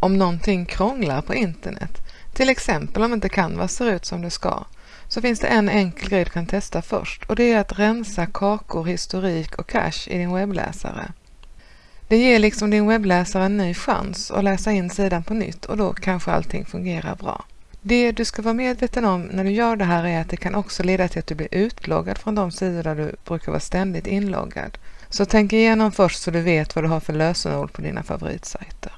om någonting krånglar på internet, till exempel om inte Canvas ser ut som det ska, så finns det en enkel grej du kan testa först och det är att rensa kakor, historik och cache i din webbläsare. Det ger liksom din webbläsare en ny chans att läsa in sidan på nytt och då kanske allting fungerar bra. Det du ska vara medveten om när du gör det här är att det kan också leda till att du blir utloggad från de sidor där du brukar vara ständigt inloggad. Så tänk igenom först så du vet vad du har för lösenord på dina favoritsajter.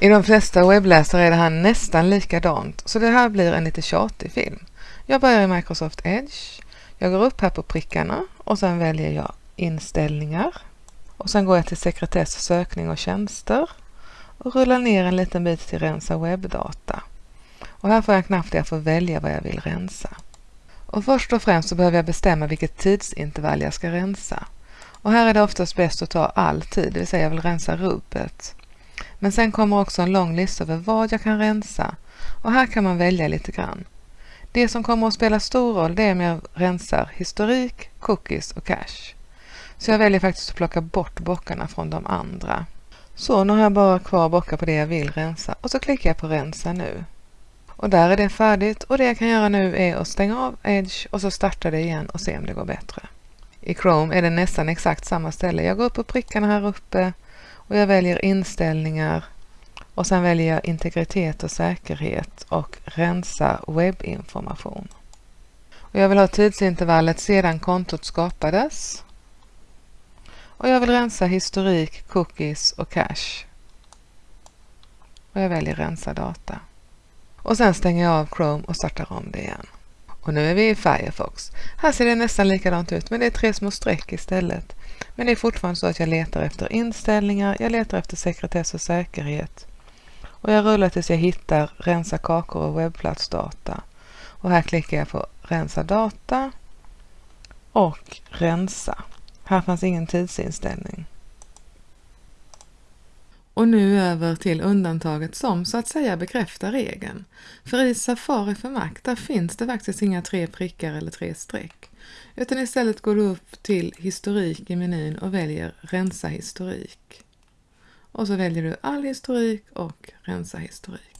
I de flesta webbläsare är det här nästan likadant så det här blir en lite tjatig film. Jag börjar i Microsoft Edge. Jag går upp här på prickarna och sen väljer jag inställningar. Och sen går jag till sekretess, sökning och tjänster och rullar ner en liten bit till rensa webbdata. Och här får jag en knapp där jag får välja vad jag vill rensa. Och först och främst så behöver jag bestämma vilket tidsintervall jag ska rensa. Och här är det oftast bäst att ta all tid, det vill säga jag vill rensa rubbet. Men sen kommer också en lång lista över vad jag kan rensa och här kan man välja lite grann. Det som kommer att spela stor roll det är om jag rensar historik, cookies och cache. Så jag väljer faktiskt att plocka bort bockarna från de andra. Så nu har jag bara kvar bockar på det jag vill rensa och så klickar jag på rensa nu. Och där är det färdigt och det jag kan göra nu är att stänga av Edge och så starta det igen och se om det går bättre. I Chrome är det nästan exakt samma ställe. Jag går upp på prickarna här uppe och jag väljer inställningar och sen väljer jag integritet och säkerhet och rensa webbinformation. Och jag vill ha tidsintervallet sedan kontot skapades. Och jag vill rensa historik, cookies och cache. Och jag väljer rensa data. Och sen stänger jag av Chrome och startar om det igen. Och nu är vi i Firefox. Här ser det nästan likadant ut men det är tre små streck istället. Men det är fortfarande så att jag letar efter inställningar, jag letar efter sekretess och säkerhet. Och jag rullar tills jag hittar rensa kakor och webbplatsdata. Och här klickar jag på rensa data och rensa. Här fanns ingen tidsinställning. Och nu över till undantaget som så att säga bekräftar regeln. För i Safari för Mac där finns det faktiskt inga tre prickar eller tre streck. Utan istället går du upp till historik i menyn och väljer rensa historik. Och så väljer du all historik och rensa historik.